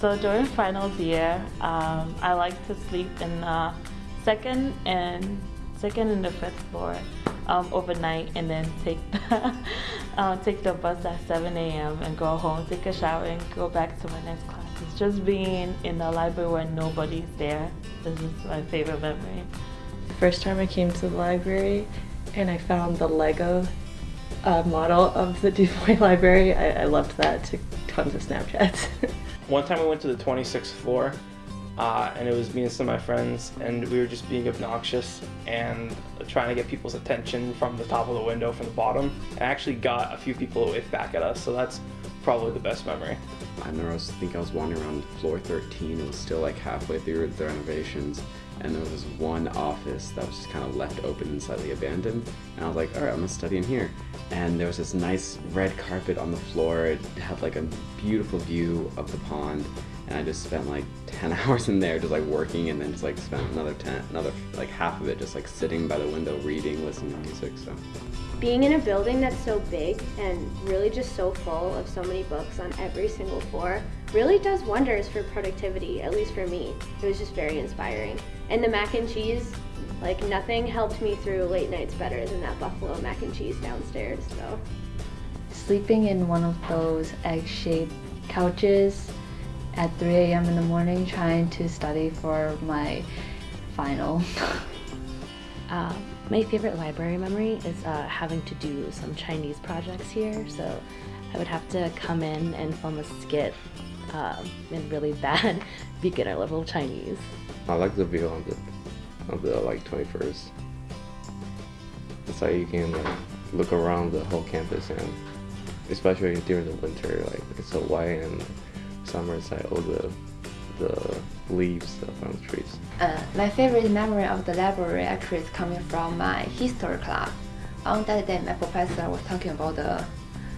So during finals year, um, I like to sleep in the second and second and the fifth floor um, overnight, and then take the uh, take the bus at 7 a.m. and go home, take a shower, and go back to my next class. It's just being in the library where nobody's there. This is my favorite memory. The First time I came to the library, and I found the Lego uh, model of the Du Bois Library. I, I loved that. Took tons of Snapchats. One time we went to the 26th floor, uh, and it was me and some of my friends, and we were just being obnoxious and trying to get people's attention from the top of the window from the bottom. I actually got a few people to wave back at us, so that's probably the best memory. I remember I was think I was wandering around floor 13. It was still like halfway through the renovations, and there was this one office that was just kind of left open and slightly abandoned. And I was like, all right, I'm gonna study in here. And there was this nice red carpet on the floor. It had like a beautiful view of the pond, and I just spent like 10 hours in there just like working, and then just like spent another 10, another like half of it just like sitting by the window reading, listening to music. So being in a building that's so big and really just so full of so many books on every single floor really does wonders for productivity, at least for me. It was just very inspiring. And the mac and cheese, like nothing helped me through late nights better than that buffalo mac and cheese downstairs, so. Sleeping in one of those egg-shaped couches at 3 a.m. in the morning trying to study for my final. Uh, my favorite library memory is uh, having to do some Chinese projects here. So I would have to come in and film a skit uh, in really bad beginner level Chinese. I like the view on the on the like 21st. It's like you can like look around the whole campus and especially during the winter, like it's so white and summer it's like all the the leaves from the trees. Uh, my favorite memory of the library actually is coming from my history class. On that day, my professor was talking about the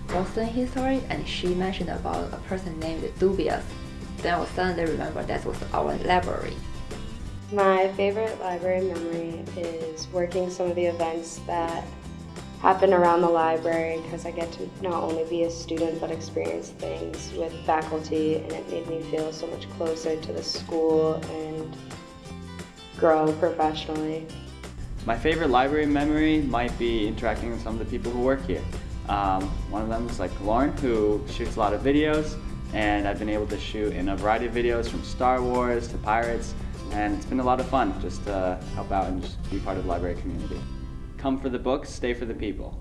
Boston history and she mentioned about a person named Du Bois. Then I suddenly remember that was our library. My favorite library memory is working some of the events that happen around the library because I get to not only be a student but experience things with faculty and it made me feel so much closer to the school and grow professionally. My favorite library memory might be interacting with some of the people who work here. Um, one of them is like Lauren who shoots a lot of videos and I've been able to shoot in a variety of videos from Star Wars to Pirates and it's been a lot of fun just to help out and just be part of the library community. Come for the books, stay for the people.